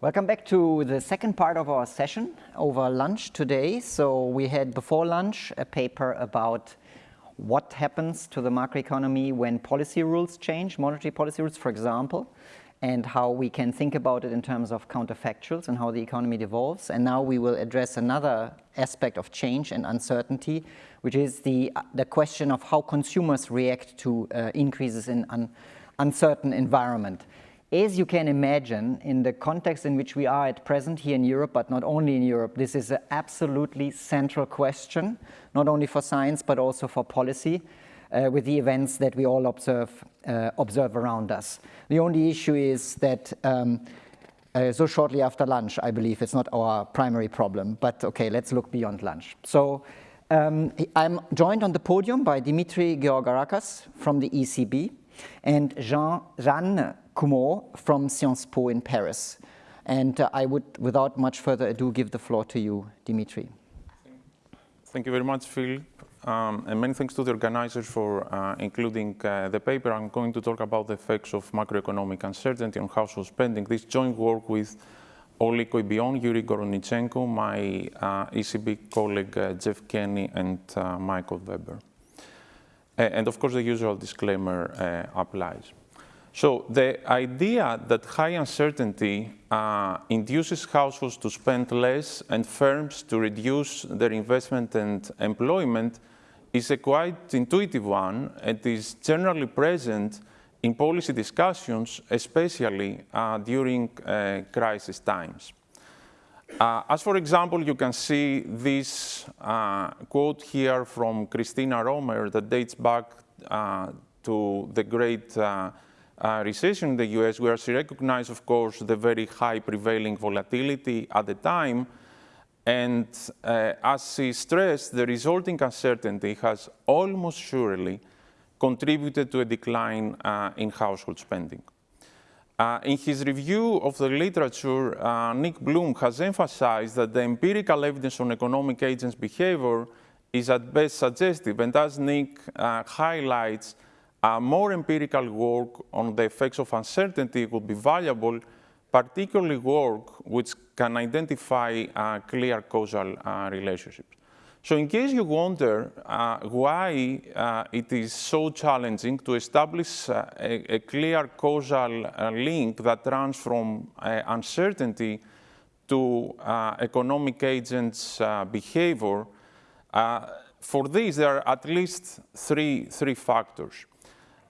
Welcome back to the second part of our session over lunch today. So we had before lunch a paper about what happens to the macroeconomy when policy rules change, monetary policy rules, for example, and how we can think about it in terms of counterfactuals and how the economy evolves. And now we will address another aspect of change and uncertainty, which is the, the question of how consumers react to uh, increases in un uncertain environment. As you can imagine, in the context in which we are at present here in Europe, but not only in Europe, this is an absolutely central question, not only for science, but also for policy, uh, with the events that we all observe, uh, observe around us. The only issue is that um, uh, so shortly after lunch, I believe it's not our primary problem, but okay, let's look beyond lunch. So um, I'm joined on the podium by Dimitri Georgarakos from the ECB and Jean, Jeanne Commault from Sciences Po in Paris. And uh, I would, without much further ado, give the floor to you, Dimitri. Thank you very much, Phil. Um, and many thanks to the organizers for uh, including uh, the paper. I'm going to talk about the effects of macroeconomic uncertainty on household spending. This joint work with Oli Coibion, Yuri Gorodnichenko, my uh, ECB colleague uh, Geoff Kenny, and uh, Michael Weber. and of course, the usual disclaimer applies. So the idea that high uncertainty uh, induces households to spend less and firms to reduce their investment and employment is a quite intuitive one and is generally present in policy discussions, especially uh, during uh, crisis times. Uh, as for example, you can see this uh, quote here from Christina Romer that dates back uh, to the great uh, recession in the US, where she recognized, of course, the very high prevailing volatility at the time. And uh, as she stressed, the resulting uncertainty has almost surely contributed to a decline uh, in household spending. Uh, in his review of the literature, uh, Nick Bloom has emphasized that the empirical evidence on economic agents' behavior is at best suggestive. And as Nick uh, highlights, a more empirical work on the effects of uncertainty would be valuable, particularly work which can identify uh, clear causal uh, relationships. So in case you wonder uh, why uh, it is so challenging to establish uh, a, a, clear causal uh, link that runs from uncertainty to economic agents' behavior, for this there are at least three, three factors.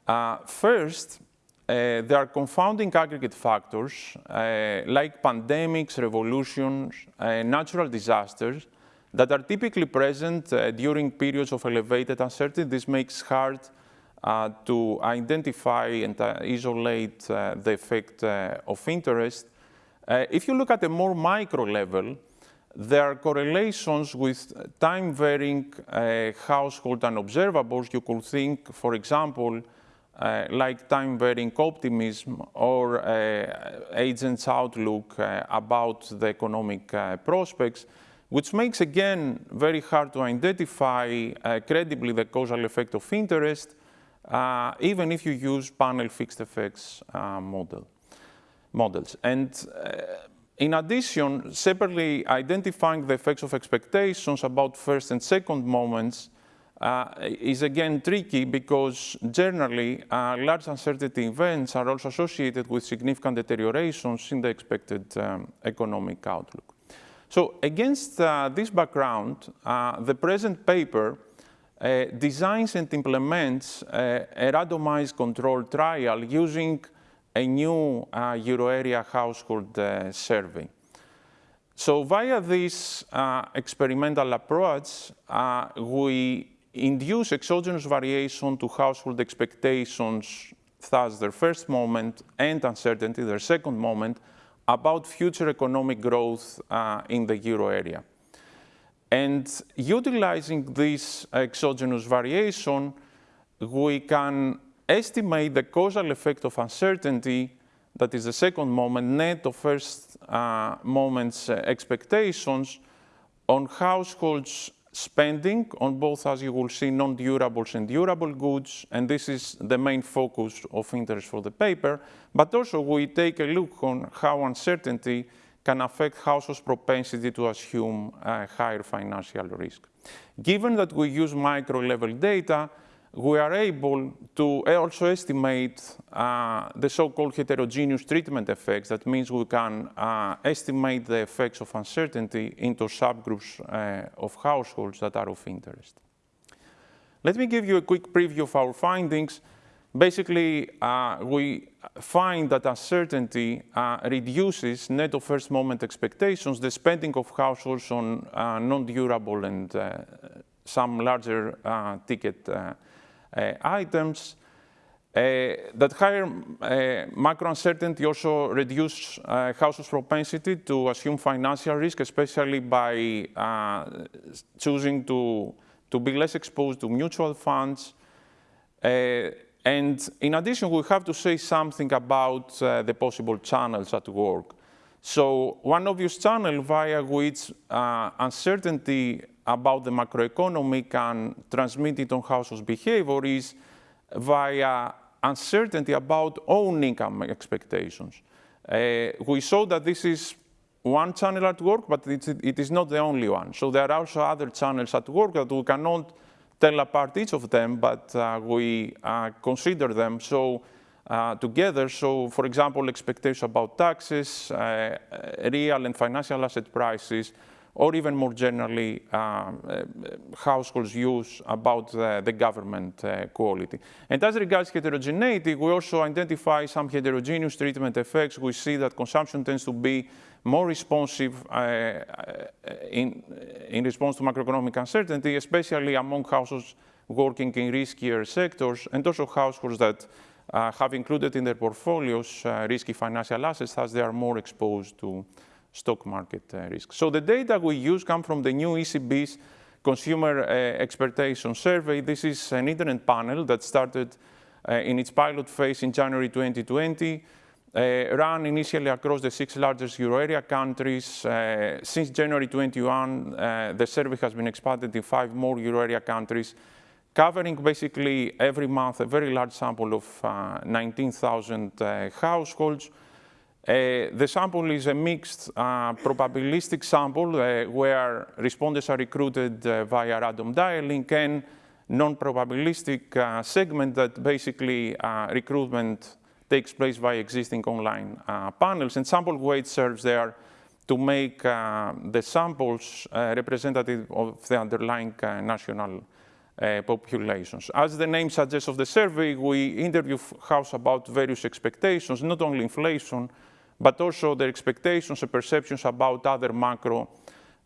Uh, first, uh, there are confounding aggregate factors uh, like pandemics, revolutions, uh, natural disasters that are typically present uh, during periods of elevated uncertainty. This makes hard uh, to identify and isolate the effect of interest. if you look at a more micro level, there are correlations with time-varying household unobservables. You could think, for example, uh, like time-varying optimism or uh, agents' outlook uh, about the economic prospects, which makes, again, very hard to identify credibly the causal effect of interest, even if you use panel fixed effects model, models. And in addition, separately identifying the effects of expectations about first and second moments uh, is again tricky because generally uh, large uncertainty events are also associated with significant deteriorations in the expected um, economic outlook. So against uh, this background, uh, the present paper uh, designs and implements uh, a randomized control trial using a new euro area household survey. So via this experimental approach, we induce exogenous variation to household expectations, thus their first moment, and uncertainty, their second moment, about future economic growth uh, in the euro area. And utilizing this exogenous variation, we can estimate the causal effect of uncertainty, that is the second moment, net of first uh, moment's uh, expectations, on households spending on both, as you will see, non-durables and durable goods, and this is the main focus of interest for the paper. But also we take a look on how uncertainty can affect households' propensity to assume uh, higher financial risk. Given that we use micro-level data, we are able to also estimate uh, the so-called heterogeneous treatment effects. That means we can uh, estimate the effects of uncertainty into subgroups uh, of households that are of interest. Let me give you a quick preview of our findings. Basically, uh, we find that uncertainty uh, reduces net of first moment expectations, the spending of households on uh, non-durable and some larger ticket items. Uh, that higher uh, macro uncertainty also reduces households' propensity to assume financial risk, especially by choosing to, to be less exposed to mutual funds. And in addition, we have to say something about uh, the possible channels at work. So one obvious channel via which uh, uncertainty about the macroeconomy can transmit it on households' behavior is via uncertainty about own income expectations. Uh, we saw that this is one channel at work, but it is not the only one. So there are also other channels at work that we cannot tell apart each of them, but uh, we uh, consider them so uh, together. So, for example, expectations about taxes, uh, real and financial asset prices, or even more generally, uh, uh, households' use about the government uh, quality. And as regards heterogeneity, we also identify some heterogeneous treatment effects. We see that consumption tends to be more responsive uh, uh, in, in response to macroeconomic uncertainty, especially among households working in riskier sectors, and also households that have included in their portfolios uh, risky financial assets as they are more exposed to stock market uh, risk. So the data we use come from the new ECB's Consumer uh, Expectation Survey. This is an internet panel that started uh, in its pilot phase in January 2020. Uh, run initially across the six largest euro area countries. Uh, since January 21, uh, the survey has been expanded in five more euro area countries, covering basically every month a very large sample of 19,000 households. Uh, the sample is a mixed uh, probabilistic sample uh, where respondents are recruited uh, via random dialing and non-probabilistic uh, segment that basically uh, recruitment takes place via existing online panels. And sample weight serves there to make the samples representative of the underlying national populations. As the name suggests of the survey, we interview house about various expectations, not only inflation, but also their expectations and perceptions about other macro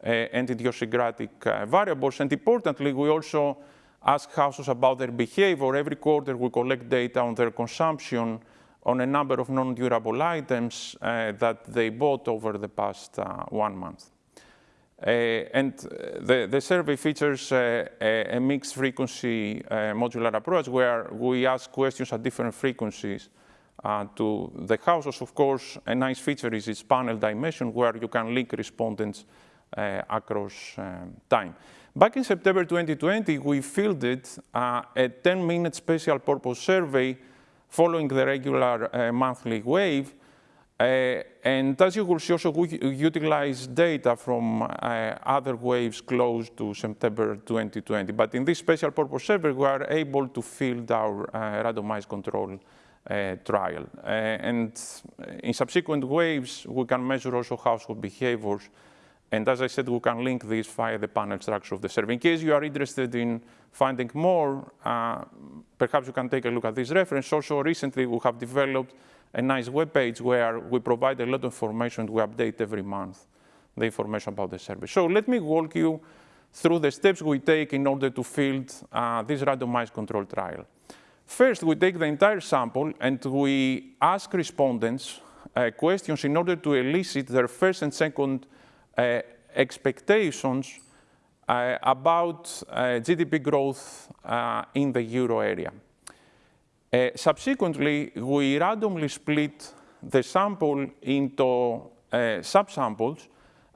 uh, and idiosyncratic uh, variables. And importantly, we also ask houses about their behavior. Every quarter, we collect data on their consumption on a number of non-durable items uh, that they bought over the past uh, one month. Uh, and the, the, survey features uh, a, mixed frequency modular approach where we ask questions at different frequencies uh, to the houses. Of course, a nice feature is its panel dimension where you can link respondents uh, across um, time. Back in September 2020, we fielded uh, a 10-minute special purpose survey following the regular uh, monthly wave. Uh, and as you will see, also we utilize data from uh, other waves close to September 2020. But in this special purpose survey, we are able to field our randomized control uh, trial. Uh, and in subsequent waves, we can measure also household behaviors. And as I said, we can link this via the panel structure of the survey. In case you are interested in finding more, uh, perhaps you can take a look at this reference. Also, recently, we have developed a nice web page where we provide a lot of information. We update every month the information about the survey. So let me walk you through the steps we take in order to field uh, this randomized control trial. First, we take the entire sample and we ask respondents uh, questions in order to elicit their first and second uh, expectations uh, about uh, GDP growth uh, in the euro area. Uh, subsequently, we randomly split the sample into subsamples.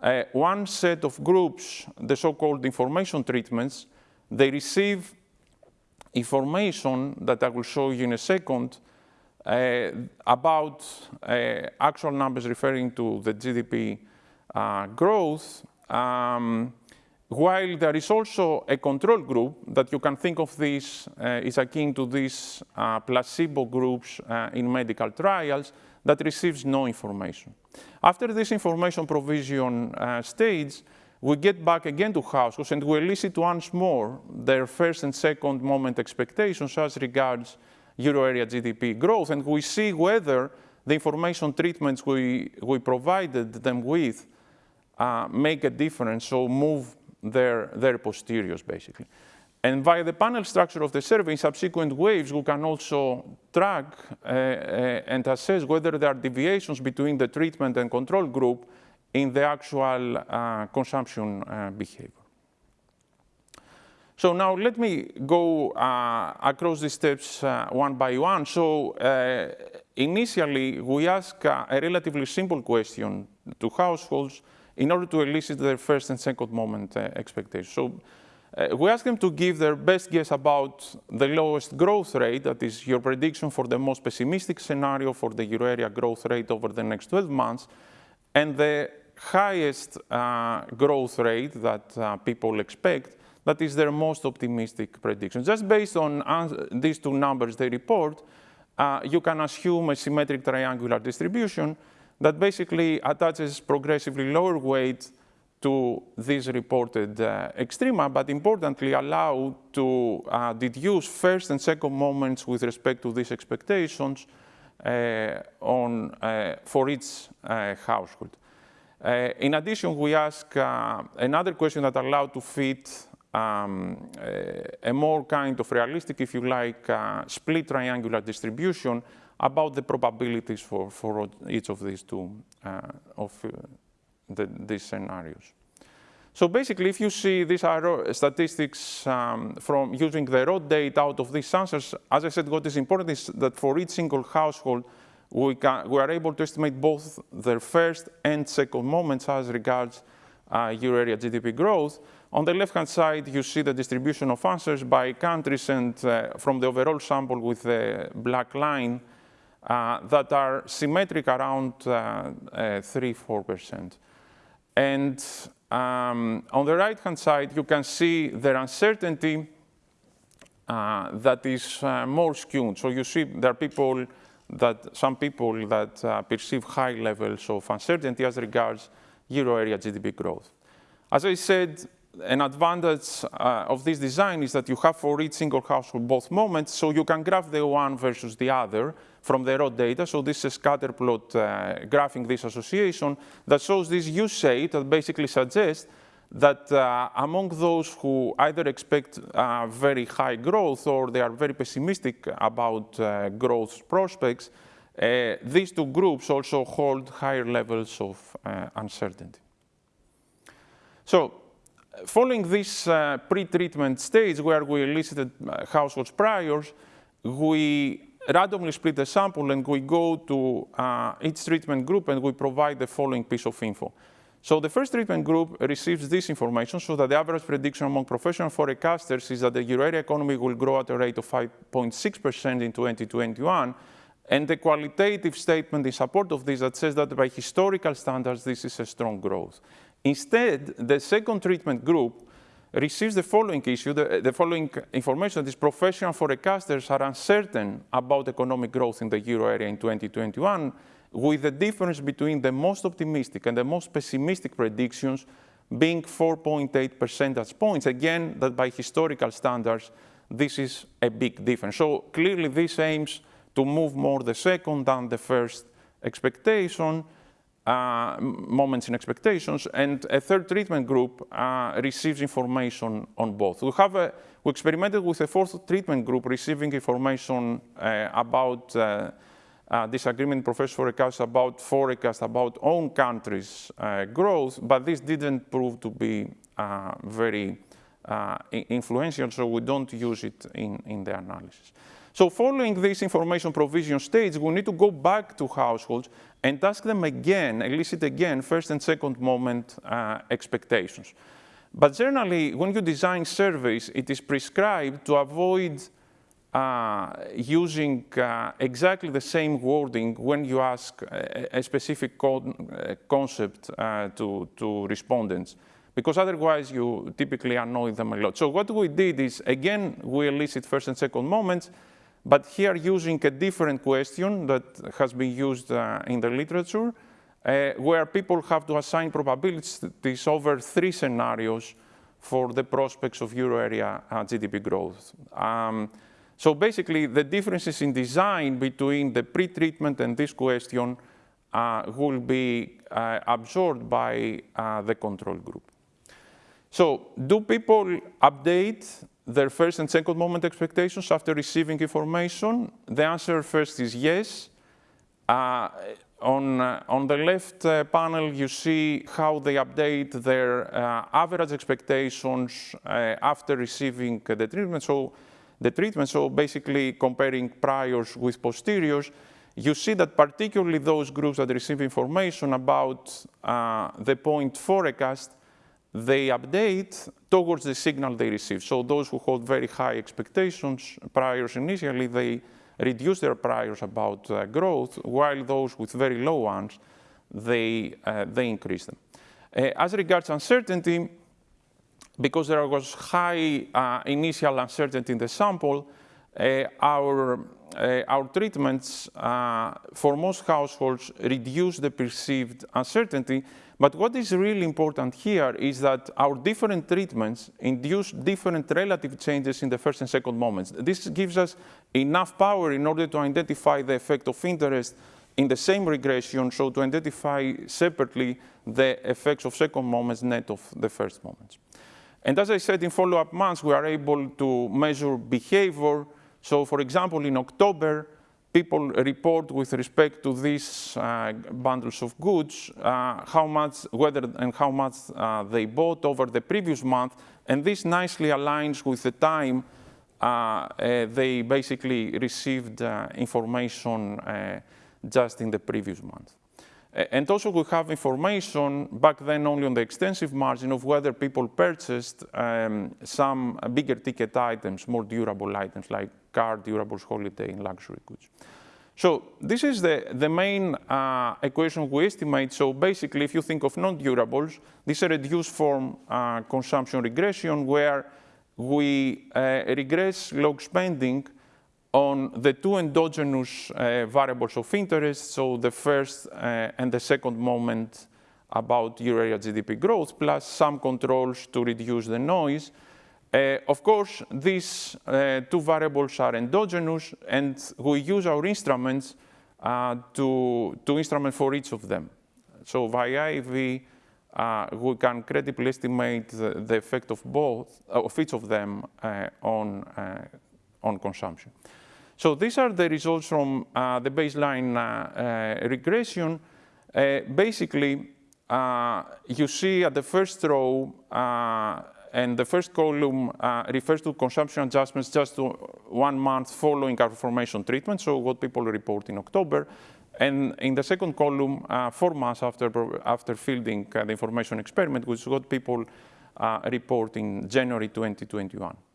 Uh, one set of groups, the so-called information treatments, they receive information that I will show you in a second uh, about uh, actual numbers referring to the GDP uh, growth, um, while there is also a control group that you can think of this uh, is akin to these uh, placebo groups uh, in medical trials that receives no information. After this information provision stage, we get back again to households and we elicit once more their first and second moment expectations as regards euro area GDP growth, and we see whether the information treatments we, we provided them with uh, make a difference, so move their, their posteriors, basically. And via the panel structure of the survey, in subsequent waves, we can also track uh, uh, and assess whether there are deviations between the treatment and control group in the actual uh, consumption uh, behavior. So now let me go uh, across these steps uh, one by one. So initially, we ask a relatively simple question to households in order to elicit their first and second moment expectations. So we ask them to give their best guess about the lowest growth rate, that is your prediction for the most pessimistic scenario for the euro area growth rate over the next 12 months, and the highest uh, growth rate that uh, people expect, that is their most optimistic prediction. Just based on these two numbers they report, uh, you can assume a symmetric triangular distribution that basically attaches progressively lower weight to these reported uh, extrema, but importantly allow to uh, deduce first and second moments with respect to these expectations uh, on, uh, for each uh, household. Uh, in addition, we ask another question that allowed to fit um, a, more kind of realistic, if you like, split triangular distribution about the probabilities for, for each of these two uh, of uh, the, these scenarios. So basically, if you see these statistics um, from using the raw data out of these answers, as I said, what is important is that for each single household, we, can, we are able to estimate both their first and second moments as regards uh, euro area GDP growth. On the left-hand side, you see the distribution of answers by countries and uh, from the overall sample with the black line that are symmetric around 3-4%. Uh, uh, and um, on the right-hand side, you can see the uncertainty uh, that is more skewed. So you see there are people that some people that uh, perceive high levels of uncertainty as regards euro area GDP growth. As I said, an advantage uh, of this design is that you have for each single household both moments, so you can graph the one versus the other from the raw data. So this is a scatter plot uh, graphing this association that shows this U-shape that basically suggests that uh, among those who either expect uh, very high growth or they are very pessimistic about uh, growth prospects, uh, these two groups also hold higher levels of uncertainty. So following this uh, pre-treatment stage where we elicited households priors, we randomly split the sample and we go to each treatment group and we provide the following piece of info. So the first treatment group receives this information so that the average prediction among professional forecasters is that the euro area economy will grow at a rate of 5.6% in 2021. And the qualitative statement in support of this that says that by historical standards, this is a strong growth. Instead, the second treatment group receives the following issue, the, the, following information that is professional forecasters are uncertain about economic growth in the euro area in 2021 with the difference between the most optimistic and the most pessimistic predictions being 4.8 percentage points. Again, that by historical standards, this is a big difference. So clearly this aims to move more the second than the first expectation, uh, moments in expectations, and a third treatment group uh, receives information on both. We have a, we experimented with a fourth treatment group receiving information uh, about uh, uh, disagreement professor forecast about forecast about own countries' growth, but this didn't prove to be very influential, so we don't use it in, in the analysis. So following this information provision stage, we need to go back to households and ask them again, elicit again, first and second moment uh, expectations. But generally, when you design surveys, it is prescribed to avoid uh, using uh, exactly the same wording when you ask a, a specific con uh, concept uh, to, to respondents, because otherwise you typically annoy them a lot. So what we did is, again, we elicit first and second moments, but here using a different question that has been used uh, in the literature, uh, where people have to assign probabilities over three scenarios for the prospects of euro area uh, GDP growth. Um, so basically, the differences in design between the pre-treatment and this question uh, will be uh, absorbed by uh, the control group. So do people update their first and second moment expectations after receiving information? The answer first is yes. Uh, on, uh, on the left uh, panel, you see how they update their uh, average expectations uh, after receiving the treatment. So the treatment, so basically comparing priors with posteriors, you see that particularly those groups that receive information about uh, the point forecast they update towards the signal they receive. So those who hold very high expectations priors initially, they reduce their priors about uh, growth, while those with very low ones, they, uh, they increase them. Uh, as regards uncertainty, because there was high uh, initial uncertainty in the sample, uh, our, uh, our treatments for most households reduce the perceived uncertainty, but what is really important here is that our different treatments induce different relative changes in the first and second moments. This gives us enough power in order to identify the effect of interest in the same regression, so to identify separately the effects of second moments net of the first moments. And as I said, in follow-up months, we are able to measure behavior. So for example, in October, people report with respect to these uh, bundles of goods, uh, how much, whether and how much uh, they bought over the previous month, and this nicely aligns with the time uh, uh, they basically received uh, information just in the previous month. And also we have information back then only on the extensive margin of whether people purchased um, some bigger ticket items, more durable items like car, durables, holiday, and luxury goods. So this is the, the main uh, equation we estimate. So basically, if you think of non-durables, this is a reduced form uh, consumption regression where we uh, regress log spending on the two endogenous uh, variables of interest, so the first uh, and the second moment about euro area GDP growth, plus some controls to reduce the noise. Uh, of course, these uh, two variables are endogenous, and we use our instruments uh, to, to instrument for each of them. So via IV, uh, we can credibly estimate the, the effect of both, of each of them on, on consumption. So these are the results from uh, the baseline uh, uh regression. Uh, basically, uh, you see at the first row, and the first column refers to consumption adjustments just to one month following our formation treatment, so what people report in October. And in the second column, four months after, after fielding the information experiment, which is what people report in January 2021.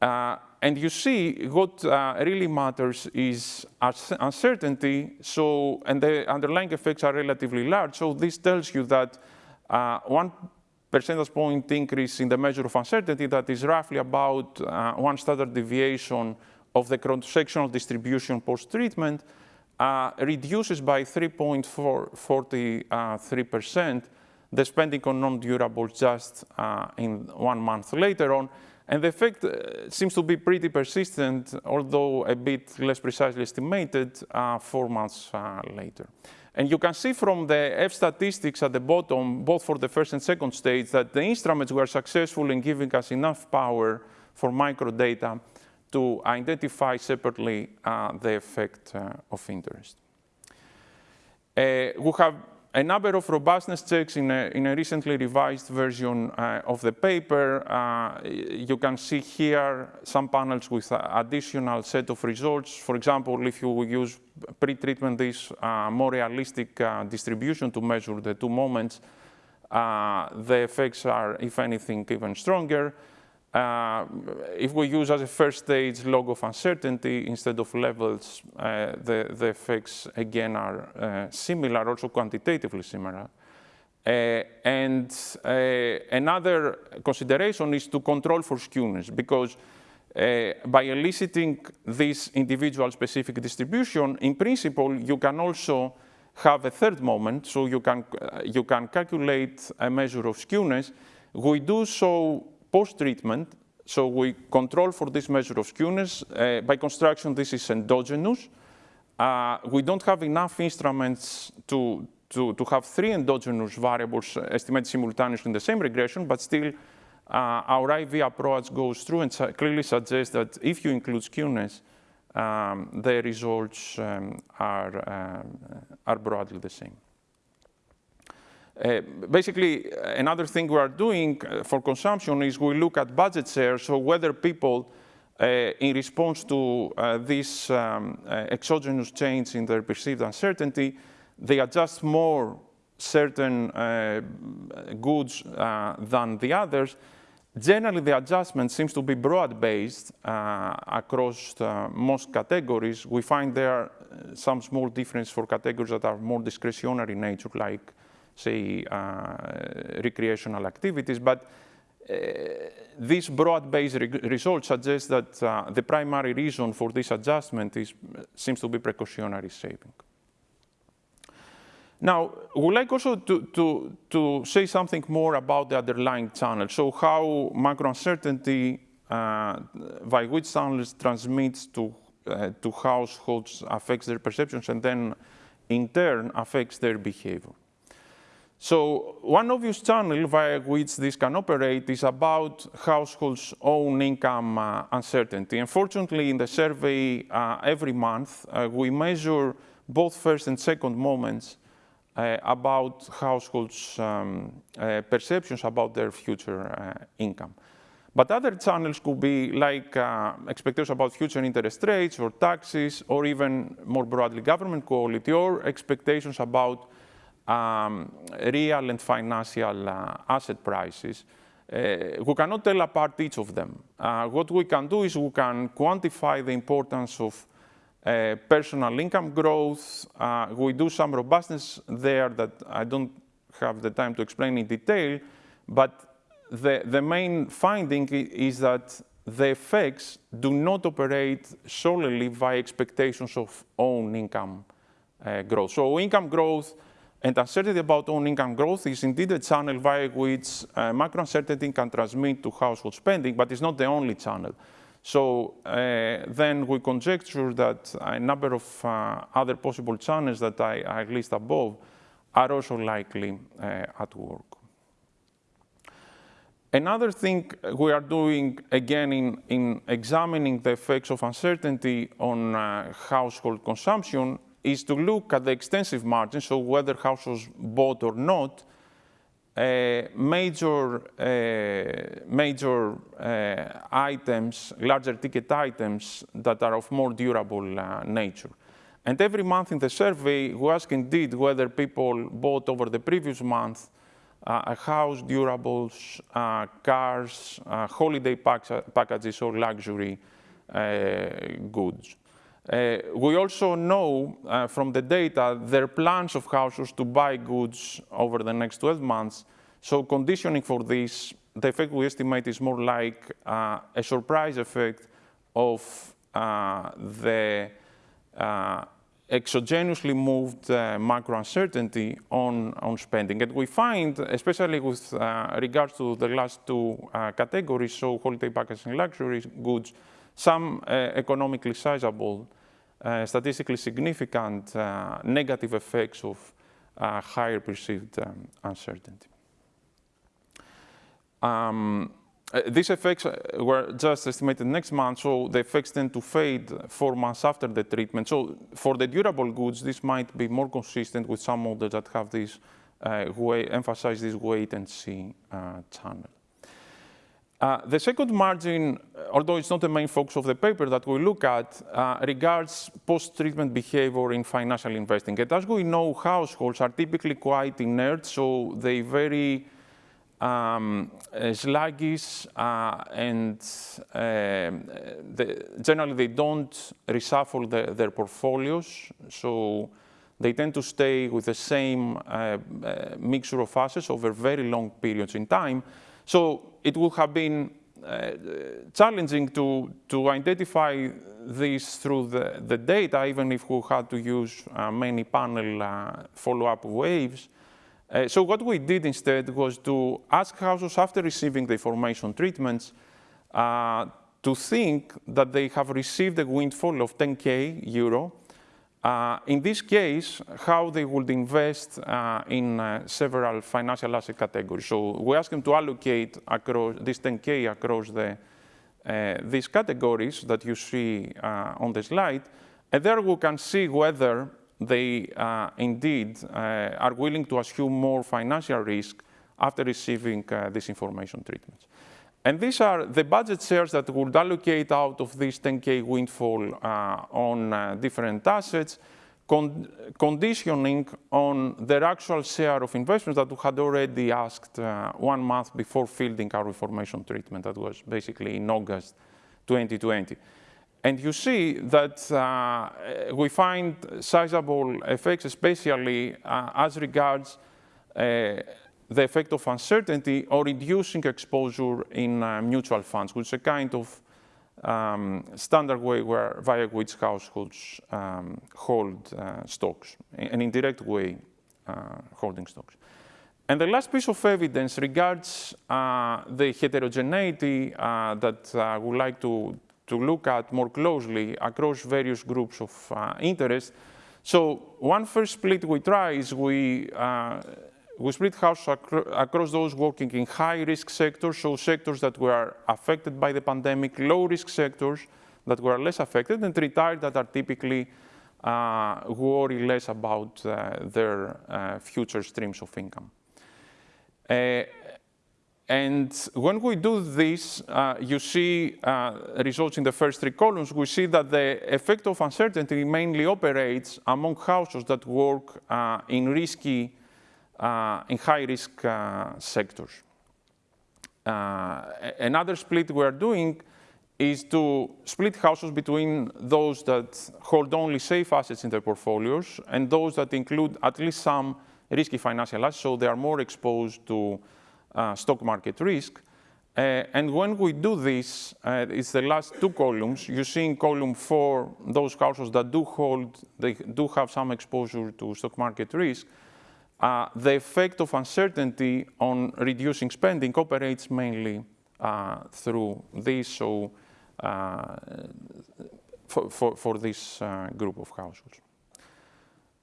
Uh, and you see what uh, really matters is uncertainty, so, and the underlying effects are relatively large. So this tells you that uh, one percentage point increase in the measure of uncertainty that is roughly about uh, one standard deviation of the cross-sectional distribution post-treatment uh, reduces by 3.43% the spending on non-durable just uh, in one month later on. And the effect uh, seems to be pretty persistent, although a bit less precisely estimated uh, four months uh, later. And you can see from the F statistics at the bottom, both for the first and second stage, that the instruments were successful in giving us enough power for microdata to identify separately uh, the effect uh, of interest. We have a number of robustness checks in a, in a recently revised version uh, of the paper. Uh, you can see here some panels with additional set of results. For example, if you use pre-treatment this uh, more realistic uh, distribution to measure the two moments, uh, the effects are, if anything, even stronger. Uh, if we use as a first stage log of uncertainty instead of levels, uh, the, the effects again are uh, similar, also quantitatively similar. Uh, and uh, another consideration is to control for skewness because uh, by eliciting this individual specific distribution, in principle, you can also have a third moment, so you can, you can calculate a measure of skewness. We do so post-treatment, so we control for this measure of skewness. Uh, by construction, this is endogenous. Uh, we don't have enough instruments to, to, to have three endogenous variables estimated simultaneously in the same regression, but still uh, our IV approach goes through and clearly suggests that if you include skewness, um, the results um, are, um, are broadly the same. Uh, basically, another thing we are doing uh, for consumption is we look at budget share, so whether people, uh, in response to uh, this um, uh, exogenous change in their perceived uncertainty, they adjust more certain uh, goods than the others. Generally, the adjustment seems to be broad-based across most categories. We find there are some small difference for categories that are more discretionary in nature, like say, uh, recreational activities. But uh, this broad-based re results suggest that uh, the primary reason for this adjustment is, seems to be precautionary saving. Now, we would like also to, to, to say something more about the underlying channel. So how macro uncertainty uh, by which channels transmits to, uh, to households affects their perceptions and then in turn affects their behavior. So one obvious channel via which this can operate is about households' own income uh, uncertainty. Unfortunately, in the survey uh, every month, uh, we measure both first and second moments uh, about households' um, uh, perceptions about their future uh, income. But other channels could be like expectations about future interest rates or taxes, or even more broadly government quality, or expectations about um, real and financial uh, asset prices, uh, we cannot tell apart each of them. Uh, what we can do is we can quantify the importance of uh, personal income growth. Uh, we do some robustness there that I don't have the time to explain in detail, but the, the main finding is that the effects do not operate solely by expectations of own income uh, growth. So income growth and uncertainty about own income growth is indeed a channel via which uh, macro uncertainty can transmit to household spending, but it's not the only channel. So uh, then we conjecture that a number of uh, other possible channels that I, I, list above are also likely uh, at work. Another thing we are doing, again, in, in examining the effects of uncertainty on uh, household consumption is to look at the extensive margin, so whether households bought or not, uh, major, uh, major uh, items, larger ticket items that are of more durable uh, nature. And every month in the survey, we ask indeed whether people bought over the previous month uh, a house, durables, uh, cars, holiday packages, or luxury goods. Uh, we also know uh, from the data their plans of households to buy goods over the next 12 months. So conditioning for this, the effect we estimate is more like uh, a surprise effect of uh, the uh, exogenously moved uh, macro uncertainty on, on spending. And we find, especially with regards to the last two categories, so holiday packages and luxury goods, some uh, economically sizable, uh, statistically significant uh, negative effects of higher perceived um, uncertainty. Um, these effects were just estimated next month, so the effects tend to fade four months after the treatment. So for the durable goods, this might be more consistent with some models that have this uh, way, emphasize this wait and see uh, channel. Uh, the second margin, although it's not the main focus of the paper that we look at, uh, regards post-treatment behavior in financial investing. And as we know, households are typically quite inert, so they very um, uh, sluggish uh, and uh, the, generally they don't reshuffle the, their portfolios. So they tend to stay with the same uh, uh, mixture of assets over very long periods in time. So it would have been uh, challenging to, to identify this through the, the data, even if we had to use many panel follow-up waves. Uh, so what we did instead was to ask households after receiving the information treatments uh, to think that they have received a windfall of 10k euro. Uh, in this case, how they would invest uh, in uh, several financial asset categories. So we asked them to allocate across this 10k across the, uh, these categories that you see on the slide, and there we can see whether they uh, indeed uh, are willing to assume more financial risk after receiving uh, this information treatments. And these are the budget shares that would allocate out of this 10K windfall uh, on uh, different assets, con conditioning on their actual share of investments that we had already asked uh, one month before fielding our information treatment. That was basically in August 2020. And you see that uh, we find sizable effects, especially uh, as regards uh, the effect of uncertainty or reducing exposure in uh, mutual funds, which is a kind of um, standard way where via which households um, hold uh, stocks, an indirect way uh, holding stocks. And the last piece of evidence regards the heterogeneity that I would like to, to look at more closely across various groups of uh, interest. So one first split we try is we, uh, we split house acro across those working in high-risk sectors, so sectors that were affected by the pandemic, low-risk sectors that were less affected, and retired that are typically uh, worry less about uh, their uh, future streams of income. Uh, and when we do this, uh, you see uh, results in the first three columns. We see that the effect of uncertainty mainly operates among households that work uh, in risky, in high-risk uh, sectors. Uh, another split we are doing is to split households between those that hold only safe assets in their portfolios and those that include at least some risky financial assets, so they are more exposed to uh, stock market risk. Uh, and when we do this, uh, it's the last two columns. You see in column four, those households that do hold, they do have some exposure to stock market risk. Uh, the effect of uncertainty on reducing spending operates mainly uh, through this, so uh, for, for, for, this group of households.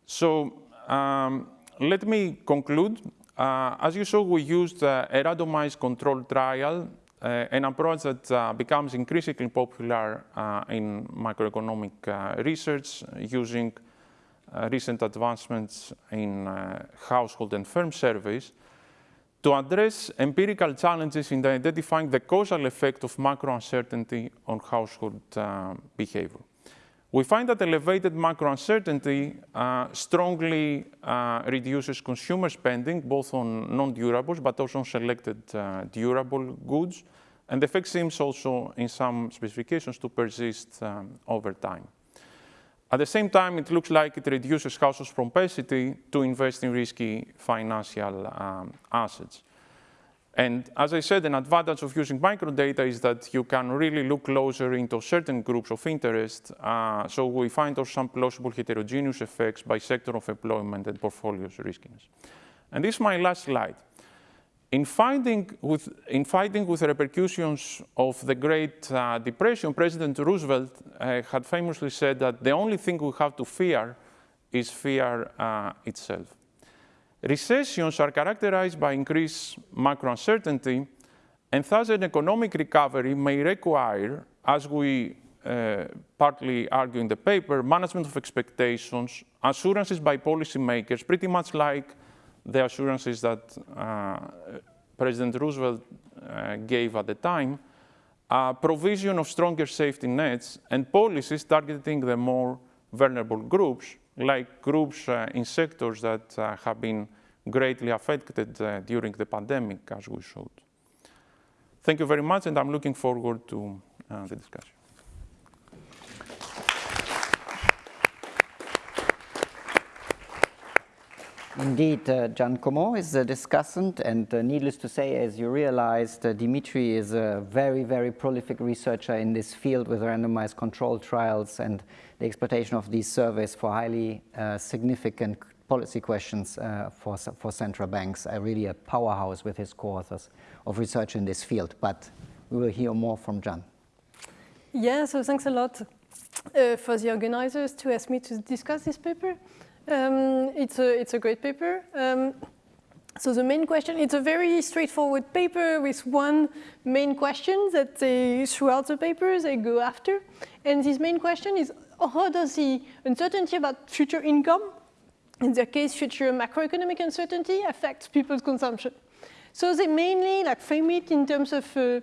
So um, let me conclude uh, as you saw, we used uh, a randomized controlled trial, uh, an approach that uh, becomes increasingly popular uh, in macroeconomic uh, research using recent advancements in household and firm surveys to address empirical challenges in identifying the causal effect of macro uncertainty on household behavior. We find that elevated macro uncertainty uh, strongly uh, reduces consumer spending, both on non-durables, but also on selected uh, durable goods. And the effect seems also, in some specifications, to persist um, over time. At the same time, it looks like it reduces households' propensity to invest in risky financial um, assets. And as I said, an advantage of using microdata is that you can really look closer into certain groups of interest. Uh, so we find also some plausible heterogeneous effects by sector of employment and portfolios riskiness. And this is my last slide. In, finding with, in fighting with the repercussions of the Great uh, Depression, President Roosevelt uh, had famously said that the only thing we have to fear is fear uh, itself. Recessions are characterized by increased macro uncertainty And thus an economic recovery may require, as we uh, partly argue in the paper, management of expectations, assurances by policymakers, pretty much like the assurances that uh, President Roosevelt uh, gave at the time, uh, provision of stronger safety nets and policies targeting the more vulnerable groups, like groups uh, in sectors that uh, have been greatly affected uh, during the pandemic, as we showed. Thank you very much, and I'm looking forward to the discussion. Indeed, uh, Giacomo is the discussant, and uh, needless to say, as you realized, uh, Dimitri is a very, very prolific researcher in this field with randomized control trials and the exploitation of these surveys for highly uh, significant policy questions uh, for, for central banks. Uh, really a powerhouse with his co-authors of research in this field, but we will hear more from Jan. Yeah, so thanks a lot for the organizers to ask me to discuss this paper. Um, it's, a, it's a great paper. Um, so the main question, it's a very straightforward paper with one main question that they, throughout the paper, they go after. And this main question is, how does the uncertainty about future income, in their case, future macroeconomic uncertainty, affect people's consumption? So they mainly like frame it in terms of uh,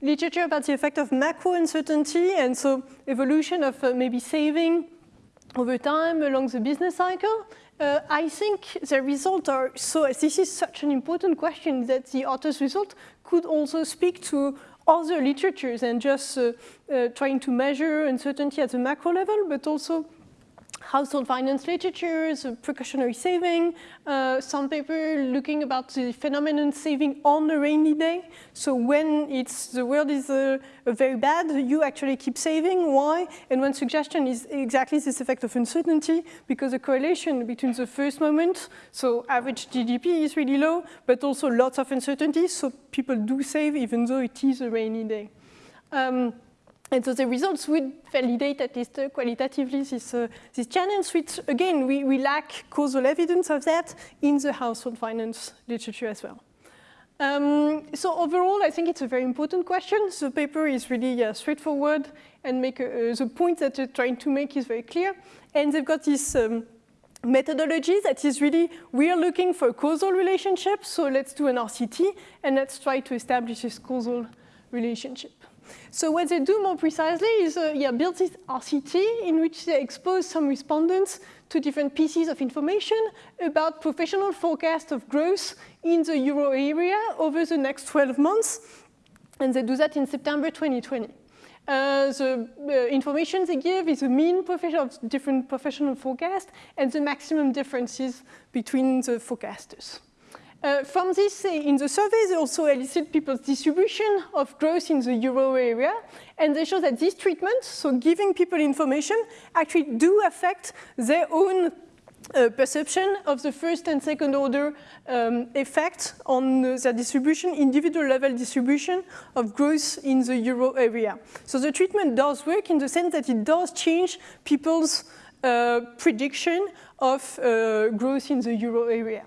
literature about the effect of macro uncertainty, and so evolution of uh, maybe saving over time along the business cycle, uh, I think the results are so, this is such an important question that the author's result could also speak to other literatures and just uh, uh, trying to measure uncertainty at the macro level, but also household finance literatures, precautionary saving, uh, some paper looking about the phenomenon saving on a rainy day. So when it's, the world is uh, very bad, you actually keep saving. Why? And one suggestion is exactly this effect of uncertainty because the correlation between the first moment, so average GDP is really low, but also lots of uncertainty, so people do save even though it is a rainy day. Um, and so the results would validate at least uh, qualitatively this, uh, this challenge, which again, we, we lack causal evidence of that in the household finance literature as well. Um, so overall, I think it's a very important question. The paper is really uh, straightforward and make a, uh, the point that they're trying to make is very clear. And they've got this um, methodology that is really, we are looking for a causal relationship, so let's do an RCT and let's try to establish this causal relationship. So what they do more precisely is uh, yeah, build this RCT in which they expose some respondents to different pieces of information about professional forecast of growth in the euro area over the next 12 months. And they do that in September 2020. Uh, the uh, information they give is the mean of different professional forecasts and the maximum differences between the forecasters. Uh, from this, uh, in the survey, they also elicit people's distribution of growth in the euro area, and they show that these treatments, so giving people information, actually do affect their own uh, perception of the first and second order um, effect on uh, their distribution, individual level distribution of growth in the euro area. So the treatment does work in the sense that it does change people's uh, prediction of uh, growth in the euro area.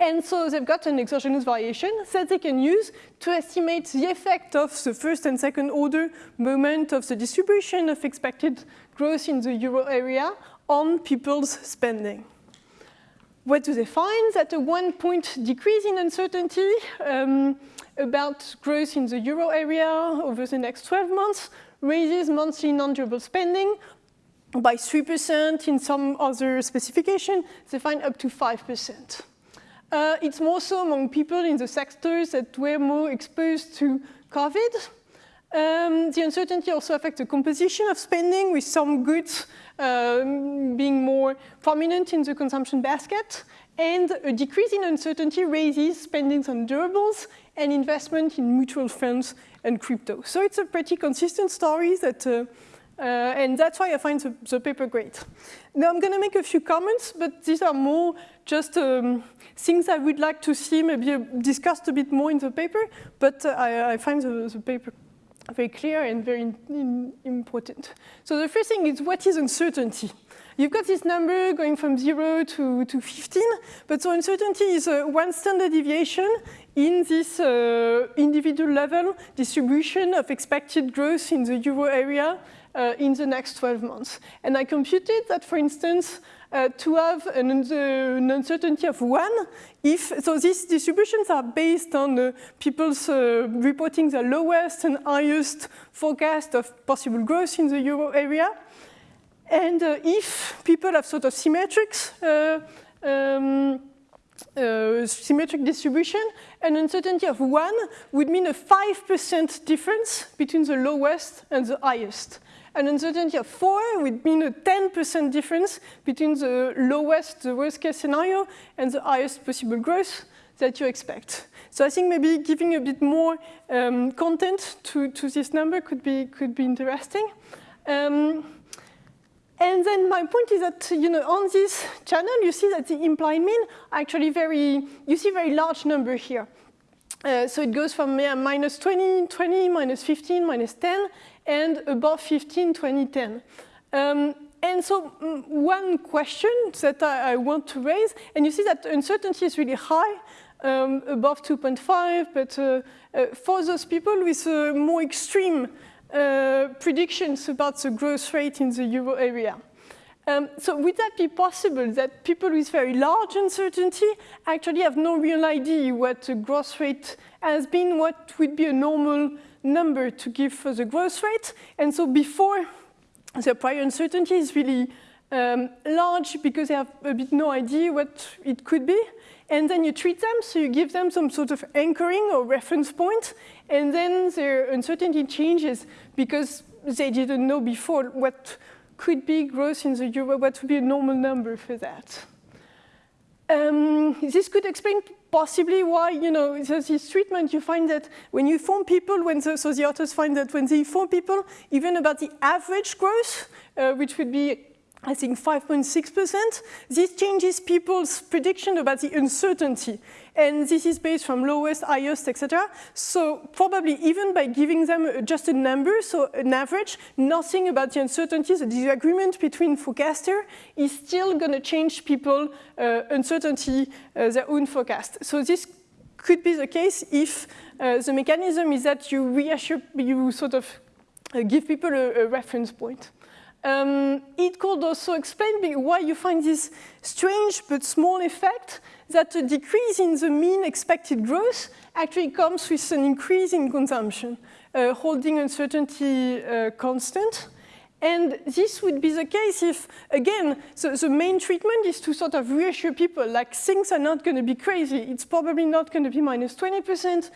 And so they've got an exogenous variation that they can use to estimate the effect of the first and second order moment of the distribution of expected growth in the euro area on people's spending. What do they find? That a one point decrease in uncertainty um, about growth in the euro area over the next 12 months raises monthly non-durable spending by 3%. In some other specification, they find up to 5%. Uh, it's more so among people in the sectors that were more exposed to COVID. Um, the uncertainty also affects the composition of spending, with some goods um, being more prominent in the consumption basket. And a decrease in uncertainty raises spending on durables and investment in mutual funds and crypto. So it's a pretty consistent story that uh, uh, and that's why I find the, the, paper great. Now I'm going to make a few comments, but these are more just um, things I would like to see maybe discussed a bit more in the paper, but uh, I, I, find the, the, paper very clear and very in, in important. So the first thing is what is uncertainty? You've got this number going from zero to, to 15, but so uncertainty is uh, one standard deviation in this uh, individual level distribution of expected growth in the euro area uh, in the next 12 months. And I computed that, for instance, uh, to have an, an, uncertainty of one, if, so these distributions are based on uh, people's uh, reporting the lowest and highest forecast of possible growth in the euro area. And uh, if people have sort of symmetrics, um, uh, symmetric distribution, an uncertainty of one would mean a 5% difference between the lowest and the highest. An uncertainty of four would mean a 10% difference between the lowest, the worst case scenario, and the highest possible growth that you expect. So I think maybe giving a bit more um, content to, to this number could be, could be interesting. Um, and then my point is that, you know, on this channel, you see that the implied mean actually very, you see very large number here. Uh, so it goes from yeah, minus 20, 20, minus 15, minus 10, and above 15, 2010. Um, and so mm, one question that I, I, want to raise, and you see that uncertainty is really high, um, above 2.5, but uh, uh, for those people with uh, more extreme uh, predictions about the growth rate in the euro area. Um, so would that be possible that people with very large uncertainty actually have no real idea what the growth rate has been, what would be a normal number to give for the growth rate. And so before the prior uncertainty is really um, large because they have a bit no idea what it could be. And then you treat them, so you give them some sort of anchoring or reference point, and then their uncertainty changes because they didn't know before what could be growth in the euro, what would be a normal number for that. Um, this could explain possibly why, you know, this treatment, you find that when you inform people, when the, so the authors find that when they inform people, even about the average growth, uh, which would be I think 5.6%. This changes people's prediction about the uncertainty. And this is based from lowest, highest, etc. So probably even by giving them just a number, so an average, nothing about the uncertainty, the disagreement between forecaster is still going to change people uh, uncertainty, uh, their own forecast. So this could be the case if uh, the mechanism is that you reassure, you sort of uh, give people a, a reference point. Um, it could also explain why you find this strange but small effect that a decrease in the mean expected growth actually comes with an increase in consumption, uh, holding uncertainty uh, constant. And this would be the case if, again, the main treatment is to sort of reassure people, like things are not going to be crazy. It's probably not going to be minus 20%.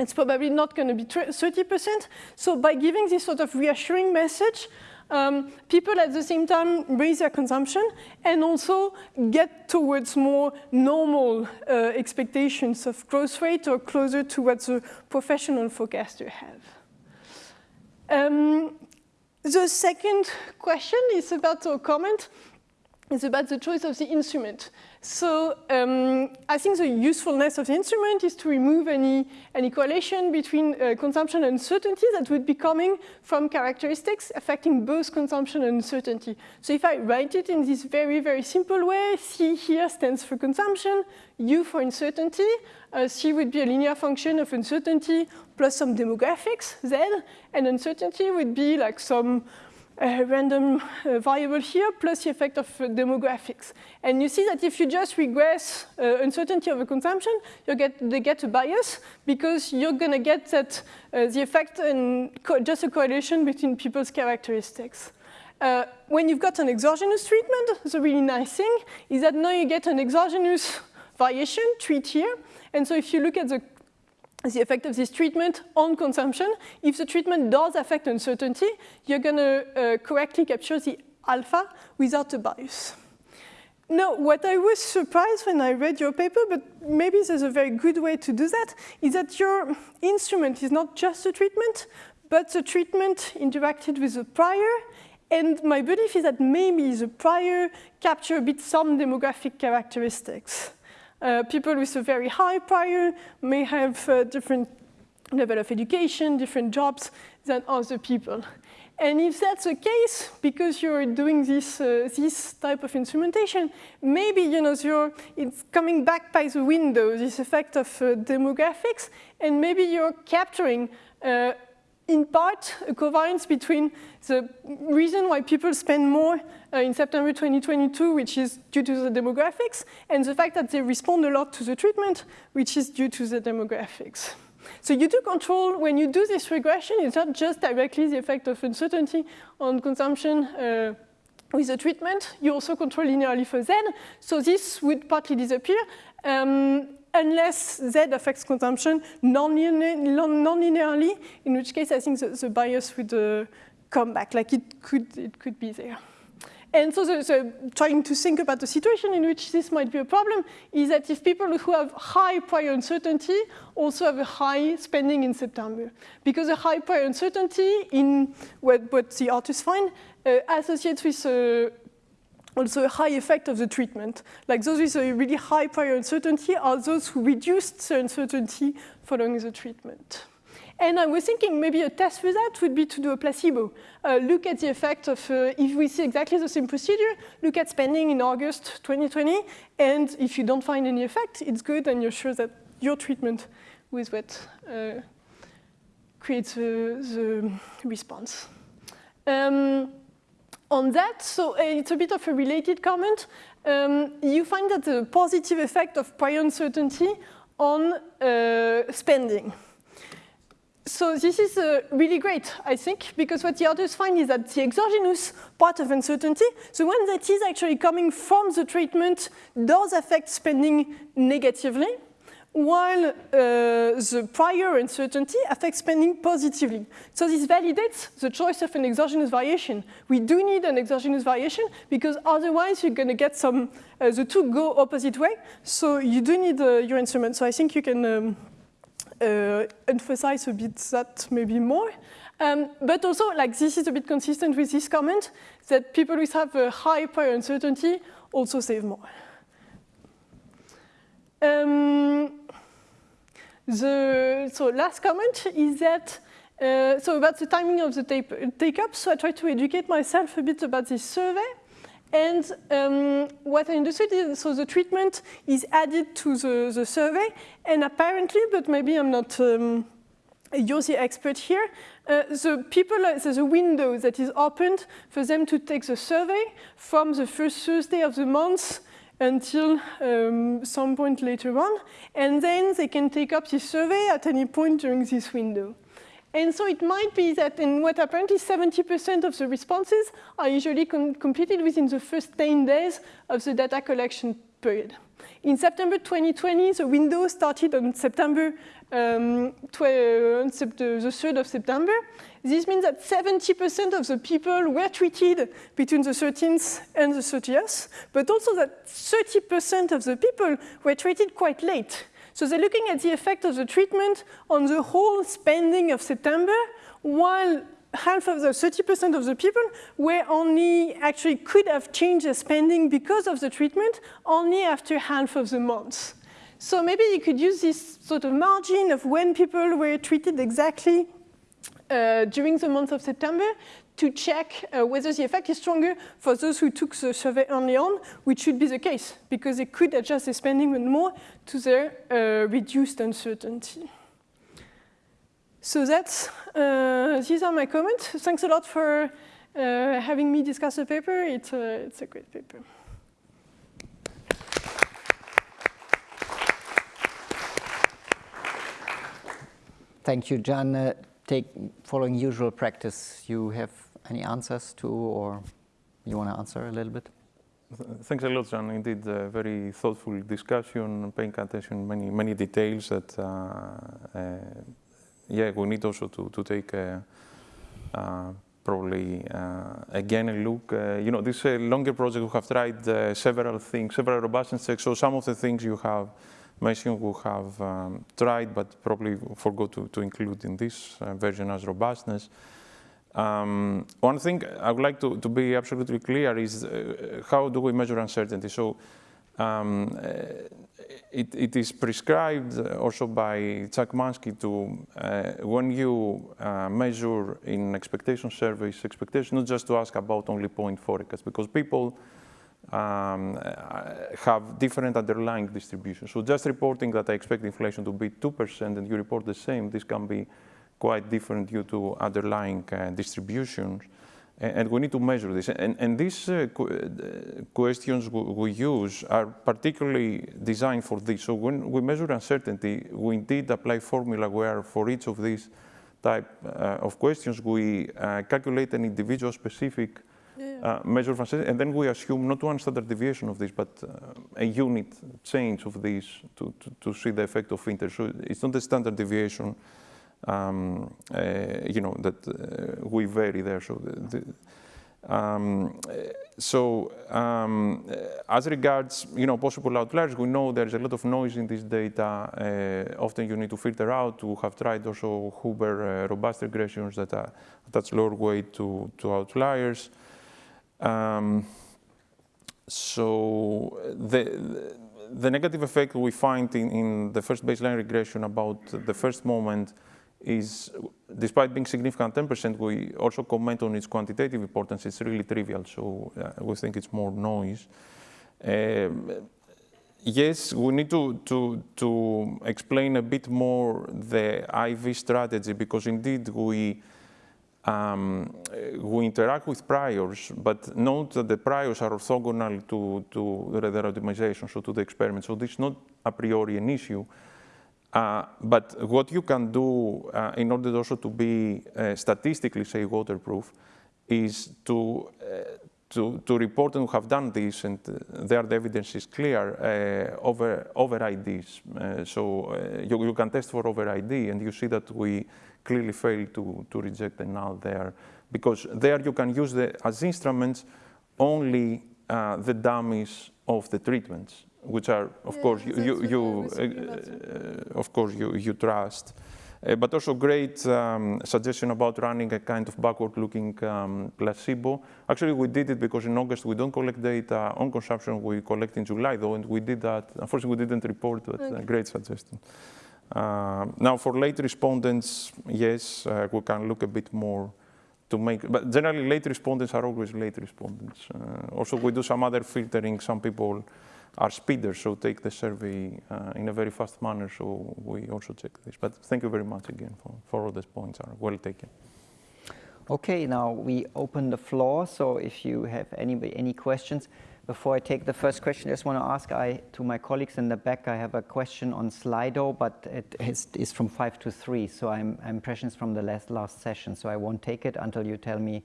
It's probably not going to be 30%. So by giving this sort of reassuring message, um, people at the same time raise their consumption and also get towards more normal uh, expectations of growth rate or closer to what the professional forecaster have. Um, the second question is about a comment is about the choice of the instrument. So um, I think the usefulness of the instrument is to remove any, any correlation between uh, consumption and uncertainty that would be coming from characteristics affecting both consumption and uncertainty. So if I write it in this very, very simple way, C here stands for consumption, U for uncertainty, uh, C would be a linear function of uncertainty plus some demographics, Z, and uncertainty would be like some a random uh, variable here plus the effect of uh, demographics. And you see that if you just regress uh, uncertainty of consumption, you get, they get a bias because you're going to get that uh, the effect and just a correlation between people's characteristics. Uh, when you've got an exogenous treatment, the really nice thing is that now you get an exogenous variation treat here. And so if you look at the the effect of this treatment on consumption. If the treatment does affect uncertainty, you're going to uh, correctly capture the alpha without a bias. Now, what I was surprised when I read your paper, but maybe there's a very good way to do that, is that your instrument is not just a treatment, but the treatment interacted with the prior, and my belief is that maybe the prior capture a bit some demographic characteristics. Uh, people with a very high prior may have uh, different level of education, different jobs than other people. And if that's the case, because you're doing this, uh, this type of instrumentation, maybe you know, you're, it's coming back by the window, this effect of uh, demographics, and maybe you're capturing uh, in part a covariance between the reason why people spend more uh, in September 2022, which is due to the demographics, and the fact that they respond a lot to the treatment, which is due to the demographics. So you do control, when you do this regression, it's not just directly the effect of uncertainty on consumption uh, with the treatment, you also control linearly for Z. So this would partly disappear um, unless Z affects consumption non-linearly, in which case I think the, the bias would uh, come back, like it could, it could be there. And so the, the, trying to think about the situation in which this might be a problem is that if people who have high prior uncertainty also have a high spending in September. Because a high prior uncertainty in what, what the authors find uh, associates with uh, also a high effect of the treatment. Like those with a really high prior uncertainty are those who reduced the uncertainty following the treatment. And I was thinking maybe a test for that would be to do a placebo. Uh, look at the effect of, uh, if we see exactly the same procedure, look at spending in August 2020, and if you don't find any effect, it's good and you're sure that your treatment with what uh, creates the response. Um, on that, so uh, it's a bit of a related comment. Um, you find that the positive effect of prior uncertainty on uh, spending. So this is uh, really great, I think, because what the authors find is that the exogenous part of uncertainty, the one that is actually coming from the treatment, does affect spending negatively, while uh, the prior uncertainty affects spending positively. So this validates the choice of an exogenous variation. We do need an exogenous variation because otherwise you're going to get some, uh, the two go opposite way. So you do need uh, your instrument. So I think you can um, uh, emphasize a bit that maybe more. Um, but also, like this is a bit consistent with this comment, that people who have a high prior uncertainty also save more. Um, the so last comment is that uh, so about the timing of the take-up. So I tried to educate myself a bit about this survey. And um, what I understood is, so the treatment is added to the, the survey, and apparently, but maybe I'm not um, you're the expert here, uh, the people, uh, there's a window that is opened for them to take the survey from the first Thursday of the month until um, some point later on, and then they can take up this survey at any point during this window. And so it might be that in what apparently 70% of the responses are usually com completed within the first 10 days of the data collection period. In September 2020, the window started on September, um, the 3rd of September. This means that 70% of the people were treated between the 13th and the 30th, but also that 30% of the people were treated quite late. So they're looking at the effect of the treatment on the whole spending of September, while half of the 30% of the people were only actually could have changed their spending because of the treatment only after half of the months. So maybe you could use this sort of margin of when people were treated exactly uh, during the month of September to check uh, whether the effect is stronger for those who took the survey early on, which should be the case, because they could adjust their spending even more to their uh, reduced uncertainty. So that's, uh, these are my comments. Thanks a lot for uh, having me discuss the paper. It's a, it's a great paper. Thank you, John. Take following usual practice, you have any answers to, or you want to answer a little bit? Thanks a lot, John. Indeed, a very thoughtful discussion, paying attention many many details that, uh, uh, yeah, we need also to to take uh, uh probably uh, again a look. Uh, you know, this a longer project we have tried several things, several robustness checks. So some of the things you have mentioned we have um, tried, but probably forgot to, to include in this version as robustness. Um, one thing I would like to, to be absolutely clear is uh, how do we measure uncertainty? So um, it, it is prescribed also by Chuck Manski to, uh, when you uh, measure in expectation surveys, expectation not just to ask about only point forecast, because people um, have different underlying distributions. So just reporting that I expect inflation to be 2% and you report the same, this can be quite different due to underlying uh, distributions. And we need to measure this. And, and these uh, uh, questions we use are particularly designed for this. So when we measure uncertainty, we indeed apply formula where for each of these type uh, of questions, we uh, calculate an individual specific. Uh, measure of uncertainty, and then we assume not one standard deviation of this, but uh, a unit change of this to, to, to, see the effect of interest. So it's not a standard deviation um, uh, you know, that uh, we vary there. So, the, the, um, so um, as regards, you know, possible outliers, we know there's a lot of noise in this data. Uh, often you need to filter out. We have tried also Huber uh, robust regressions that attach lower weight to, to outliers. Um, so the, the negative effect we find in, in the first baseline regression about the first moment is, despite being significant 10%, we also comment on its quantitative importance. It's really trivial, so uh, we think it's more noise. Um, yes, we need to, to, to explain a bit more the IV strategy because indeed we, um, we interact with priors, but note that the priors are orthogonal to, to the randomization, so to the experiment. So this is not a priori an issue. Uh, but what you can do uh, in order also to be uh, statistically, say, waterproof, is to, uh, to, to report and have done this, and uh, there the evidence is clear, uh, over, over IDs. so you, you can test for over ID, and you see that we clearly fail to, to reject the null there, because there you can use the, as instruments only the dummies of the treatments which are, of yeah, course, you, you, you uh, of course, you, you trust. Uh, but also great um, suggestion about running a kind of backward-looking um, placebo. Actually, we did it because in August we don't collect data on consumption. We collect in July, though, and we did that. Unfortunately, we didn't report, but okay. great suggestion. Uh, now, for late respondents, yes, uh, we can look a bit more to make, but generally late respondents are always late respondents. Uh, also, we do some other filtering. Some people are speeders, so take the survey uh, in a very fast manner. So we also check this. But thank you very much again for, for all these points are well taken. Okay, now we open the floor. So if you have any, any questions, before I take the first question, I just want to ask I, to my colleagues in the back, I have a question on Slido, but it is, is from 5 to 3. So I'm, I'm impressions from the last, last session. So I won't take it until you tell me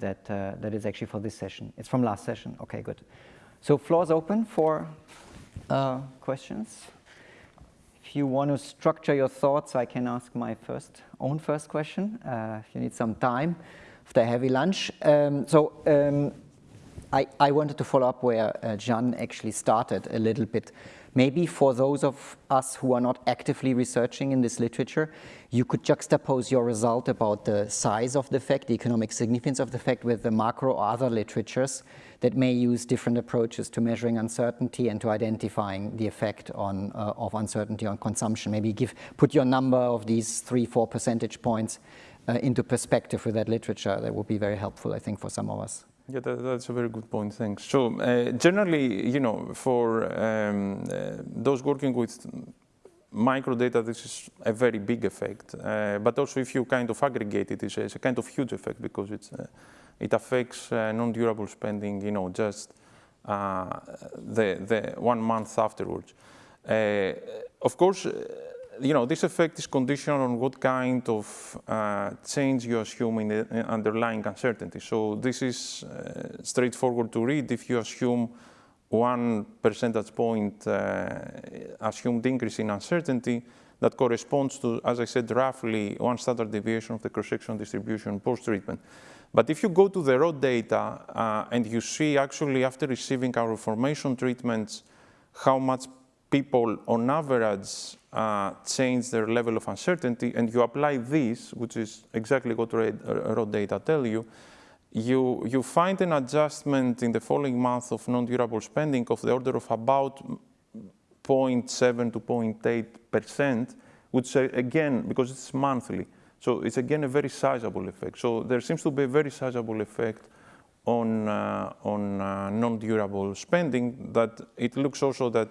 that uh, that is actually for this session. It's from last session. Okay, good. So floor is open for uh, questions. If you want to structure your thoughts, I can ask my first own first question. Uh, if you need some time after a heavy lunch. Um, so um, I, I, wanted to follow up where uh, Jan actually started a little bit. Maybe for those of us who are not actively researching in this literature, you could juxtapose your result about the size of the effect, the economic significance of the effect with the macro or other literatures that may use different approaches to measuring uncertainty and to identifying the effect on, uh, of uncertainty on consumption. Maybe give, put your number of these three, four percentage points uh, into perspective with that literature. That would be very helpful, I think, for some of us. Yeah, that, that's a very good point. Thanks. So uh, generally, you know, for um, uh, those working with microdata, this is a very big effect. Uh, but also, if you kind of aggregate it, it's a, it's a kind of huge effect because it's uh, it affects uh, non-durable spending, you know, just uh, the, the one month afterwards. Of course, you know, this effect is conditional on what kind of uh, change you assume in the underlying uncertainty. So this is uh, straightforward to read if you assume one percentage point uh, assumed increase in uncertainty that corresponds to, as I said, roughly one standard deviation of the cross-section distribution post-treatment. But if you go to the raw data uh, and you see actually after receiving our formation treatments, how much people on average uh, change their level of uncertainty, and you apply this, which is exactly what raw data tell you, you, you find an adjustment in the following month of non-durable spending of the order of about 0.7 to 0.8 percent, which uh, again, because it's monthly, so it's again a very sizable effect. So there seems to be a very sizable effect on, uh, on uh, non-durable spending that it looks also that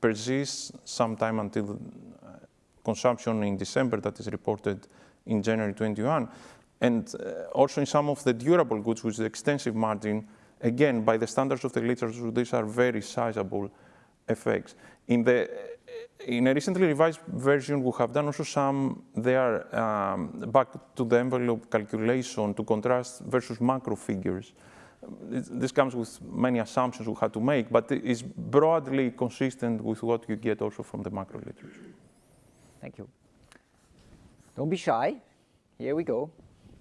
persists sometime until uh, consumption in December that is reported in January 21. And uh, also in some of the durable goods with the extensive margin, again, by the standards of the literature, these are very sizable effects. In, the, in a recently revised version, we have done also some there um, back to the envelope calculation to contrast versus macro figures. This comes with many assumptions we had to make, but it is broadly consistent with what you get also from the macro literature. Thank you. Don't be shy. Here we go.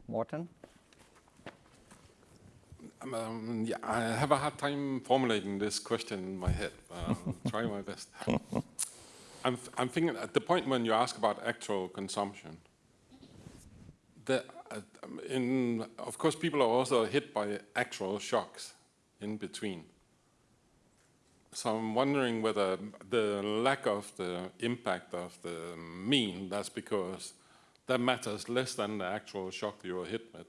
Morten? Um, yeah, I have a hard time formulating this question in my head. I'll try my best. I'm, I'm thinking at the point when you ask about actual consumption, the, in, of course, people are also hit by actual shocks in between. So I'm wondering whether the lack of the impact of the mean, that's because that matters less than the actual shock you were hit with.